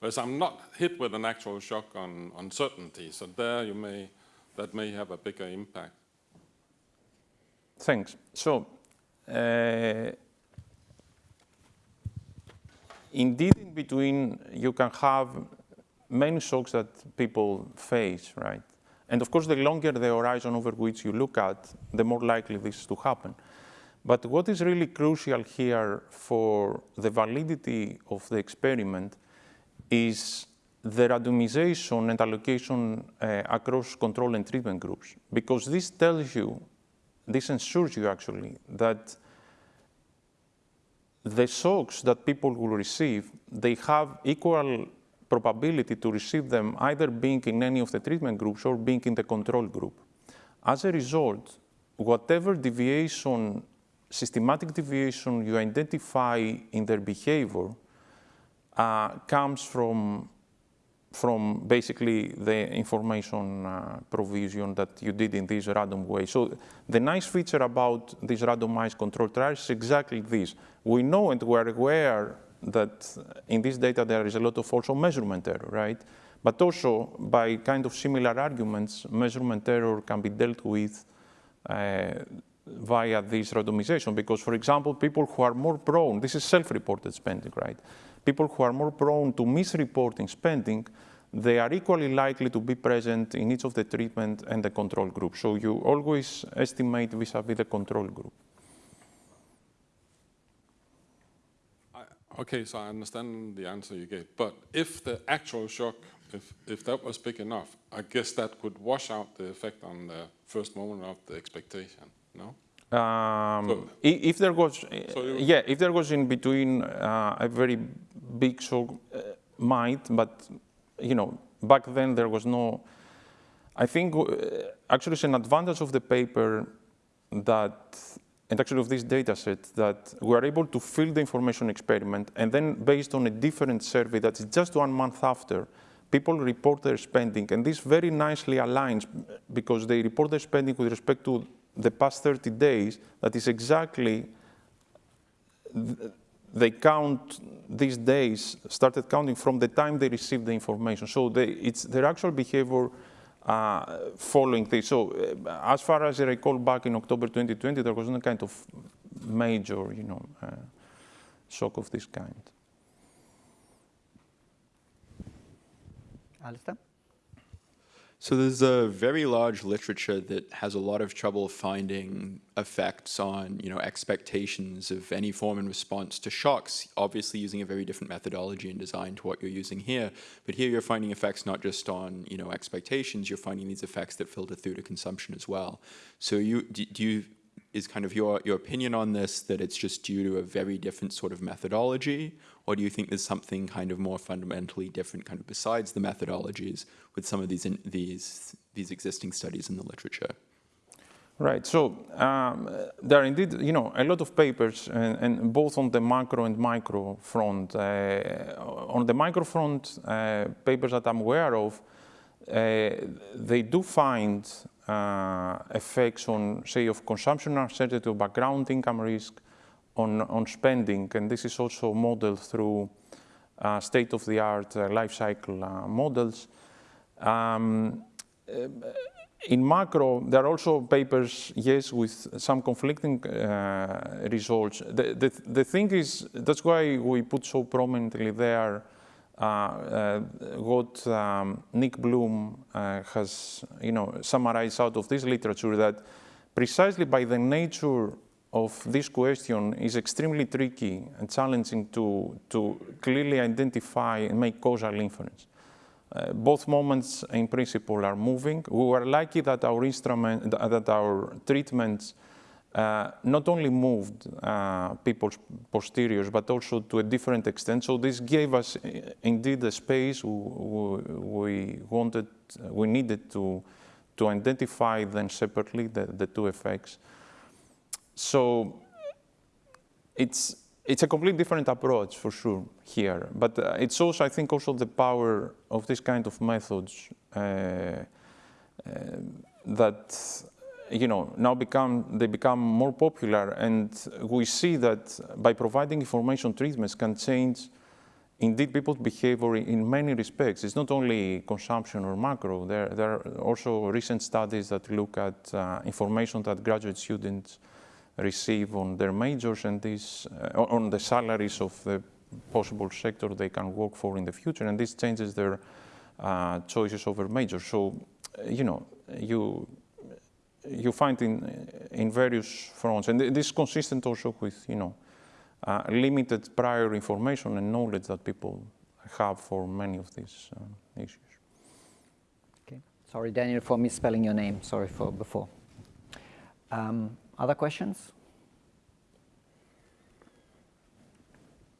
Whereas I'm not hit with an actual shock on uncertainty, so there you may, that may have a bigger impact. Thanks. So, uh, indeed, in between, you can have many shocks that people face, right? And of course, the longer the horizon over which you look at, the more likely this is to happen. But what is really crucial here for the validity of the experiment is the randomization and allocation uh, across control and treatment groups. Because this tells you, this ensures you actually, that the shocks that people will receive, they have equal probability to receive them either being in any of the treatment groups or being in the control group. As a result, whatever deviation systematic deviation you identify in their behavior uh, comes from, from basically the information uh, provision that you did in this random way. So the nice feature about these randomized control trials is exactly this. We know and we're aware that in this data there is a lot of also measurement error, right? But also by kind of similar arguments, measurement error can be dealt with uh, via this randomization because, for example, people who are more prone, this is self-reported spending, right? People who are more prone to misreporting spending, they are equally likely to be present in each of the treatment and the control group. So you always estimate vis-a-vis -vis the control group. I, okay, so I understand the answer you gave. But if the actual shock, if, if that was big enough, I guess that could wash out the effect on the first moment of the expectation. No. Um, so, if there was, so yeah, if there was in between uh, a very big shock, uh, might, but you know, back then there was no. I think uh, actually it's an advantage of the paper that, and actually of this data set, that we are able to fill the information experiment, and then based on a different survey that's just one month after, people report their spending, and this very nicely aligns because they report their spending with respect to the past 30 days, that is exactly, they count these days, started counting from the time they received the information. So they, it's their actual behavior uh, following this. So uh, as far as I recall back in October 2020, there was no kind of major, you know, uh, shock of this kind. Alistair? So there's a very large literature that has a lot of trouble finding effects on, you know, expectations of any form in response to shocks, obviously using a very different methodology and design to what you're using here. But here you're finding effects not just on, you know, expectations, you're finding these effects that filter through to consumption as well. So you, do, do you is kind of your, your opinion on this that it's just due to a very different sort of methodology? Or do you think there's something kind of more fundamentally different kind of besides the methodologies with some of these, in, these, these existing studies in the literature? Right. So um, there are indeed, you know, a lot of papers, and, and both on the macro and micro front. Uh, on the micro front, uh, papers that I'm aware of, they do find uh, effects on, say, of consumption uncertainty, of background income risk, on, on spending, and this is also modeled through uh, state-of-the-art uh, life cycle models. Um, in macro, there are also papers, yes, with some conflicting uh, results. The, the, the, thing is, that's why we put so prominently there uh, uh, what um, Nick Bloom uh, has, you know, summarized out of this literature that precisely by the nature of this question is extremely tricky and challenging to, to clearly identify and make causal inference. Uh, both moments in principle are moving. We were lucky that our instrument, that our treatments uh, not only moved uh, people's posteriors, but also to a different extent. So this gave us uh, indeed a space we, wanted, we needed to, to identify then separately, the, the two effects. So it's, it's a completely different approach for sure here, but uh, it's also, I think, also the power of this kind of methods uh, uh, that, you know, now become, they become more popular and we see that by providing information treatments can change indeed people's behavior in many respects. It's not only consumption or macro, there, there are also recent studies that look at uh, information that graduate students receive on their majors and this, uh, on the salaries of the possible sector they can work for in the future, and this changes their uh, choices over majors. So, you know, you you find in in various fronts, and this is consistent also with you know uh, limited prior information and knowledge that people have for many of these uh, issues. Okay, sorry, Daniel, for misspelling your name. Sorry for before. Um, other questions?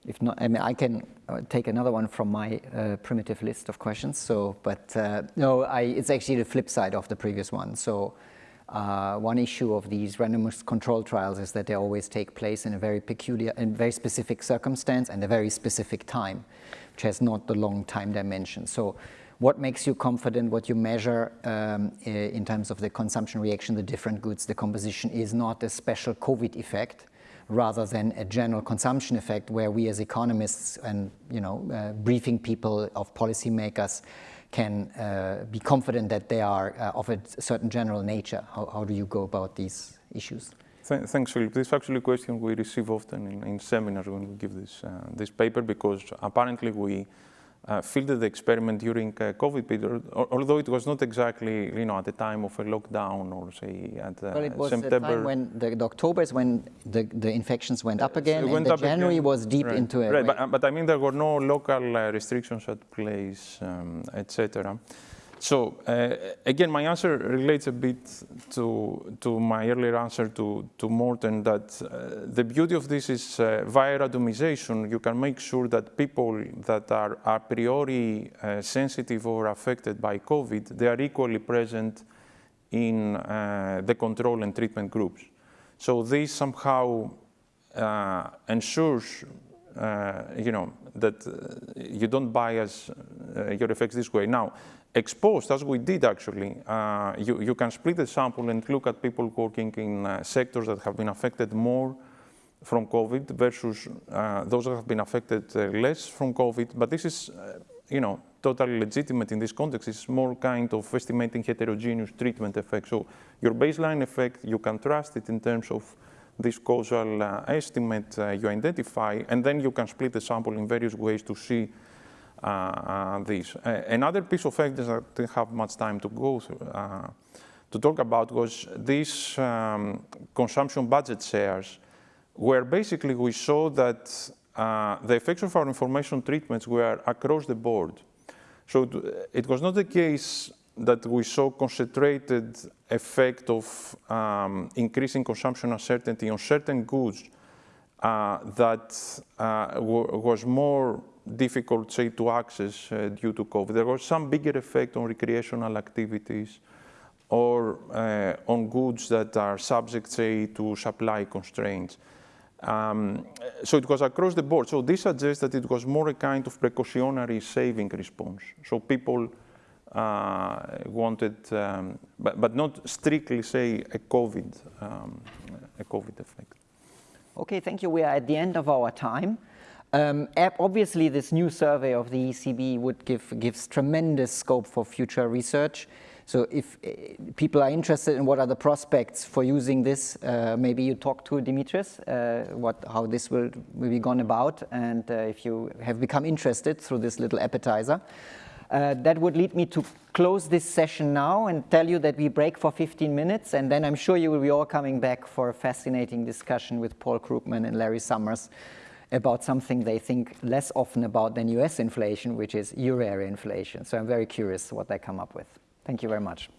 If not, I mean, I can uh, take another one from my uh, primitive list of questions. So, but uh, no, I, it's actually the flip side of the previous one. So, uh, one issue of these randomized control trials is that they always take place in a very peculiar and very specific circumstance and a very specific time, which has not the long time dimension. So, what makes you confident, what you measure um, in terms of the consumption reaction, the different goods, the composition is not a special COVID effect, rather than a general consumption effect where we as economists and you know uh, briefing people of policymakers can uh, be confident that they are uh, of a certain general nature. How, how, do you go about these issues? Th thanks, Philip. This is actually a question we receive often in, in seminars when we give this, uh, this paper because apparently we uh, fielded the experiment during uh, COVID period, although it was not exactly, you know, at the time of a lockdown or say at uh, well, it was September. The time when the, the, October is when the, the infections went up again, and the January again. was deep right. into it. Right, but, but, I mean there were no local uh, restrictions at place, um, etc. So uh, again, my answer relates a bit to, to my earlier answer to, to Morten that uh, the beauty of this is uh, via randomization, you can make sure that people that are a priori uh, sensitive or affected by COVID, they are equally present in uh, the control and treatment groups. So this somehow uh, ensures, you know, that you don't bias your effects this way. Now, exposed, as we did actually, uh, you, you can split the sample and look at people working in uh, sectors that have been affected more from COVID versus uh, those that have been affected uh, less from COVID. But this is, uh, you know, totally legitimate in this context. It's more kind of estimating heterogeneous treatment effect. So your baseline effect, you can trust it in terms of this causal uh, estimate you identify, and then you can split the sample in various ways to see uh, uh, this. another piece of evidence that I didn't have much time to go through, uh, to talk about was these um, consumption budget shares, where basically we saw that uh, the effects of our information treatments were across the board. So it was not the case that we saw concentrated effect of um, increasing consumption uncertainty on certain goods uh, that uh, was more difficult, say, to access uh, due to COVID. There was some bigger effect on recreational activities, or uh, on goods that are subject, say, to supply constraints. Um, so it was across the board. So this suggests that it was more a kind of precautionary saving response. So people wanted, um, but, but not strictly say a COVID, um, a COVID effect. Okay, thank you. We are at the end of our time. Um, obviously, this new survey of the ECB would give gives tremendous scope for future research. So if uh, people are interested in what are the prospects for using this, uh, maybe you talk to Dimitris, uh, what, how this will, will be gone about, and uh, if you have become interested through this little appetizer. Uh, that would lead me to close this session now and tell you that we break for 15 minutes, and then I'm sure you will be all coming back for a fascinating discussion with Paul Krugman and Larry Summers about something they think less often about than US inflation, which is euro area inflation. So I'm very curious what they come up with. Thank you very much.